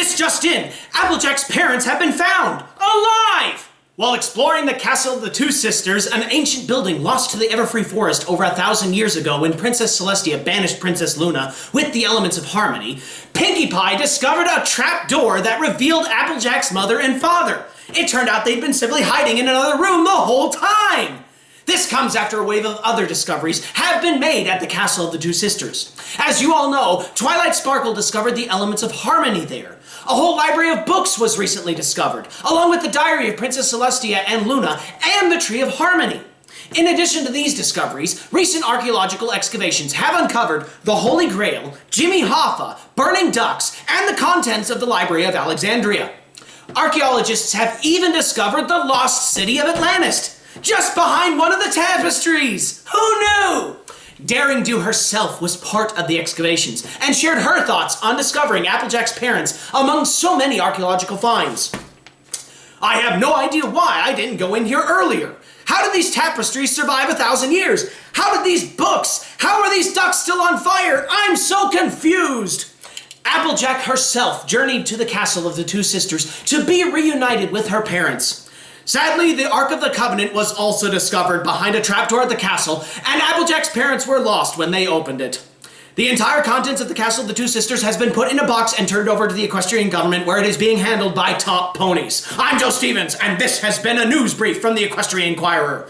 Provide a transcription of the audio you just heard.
This just in, Applejack's parents have been found, alive! While exploring the castle of the Two Sisters, an ancient building lost to the Everfree Forest over a thousand years ago when Princess Celestia banished Princess Luna with the elements of harmony, Pinkie Pie discovered a trap door that revealed Applejack's mother and father. It turned out they'd been simply hiding in another room the whole time! This comes after a wave of other discoveries have been made at the Castle of the Two Sisters. As you all know, Twilight Sparkle discovered the elements of harmony there. A whole library of books was recently discovered, along with the diary of Princess Celestia and Luna and the Tree of Harmony. In addition to these discoveries, recent archaeological excavations have uncovered the Holy Grail, Jimmy Hoffa, burning ducks, and the contents of the Library of Alexandria. Archaeologists have even discovered the lost city of Atlantis, just behind one of the tapestries! Who knew? Daring Do herself was part of the excavations and shared her thoughts on discovering Applejack's parents among so many archaeological finds. I have no idea why I didn't go in here earlier. How did these tapestries survive a thousand years? How did these books? How are these ducks still on fire? I'm so confused! Applejack herself journeyed to the castle of the two sisters to be reunited with her parents. Sadly, the Ark of the Covenant was also discovered behind a trapdoor at the castle, and Applejack's parents were lost when they opened it. The entire contents of the Castle of the Two Sisters has been put in a box and turned over to the equestrian government where it is being handled by top ponies. I'm Joe Stevens, and this has been a news brief from the Equestrian Inquirer.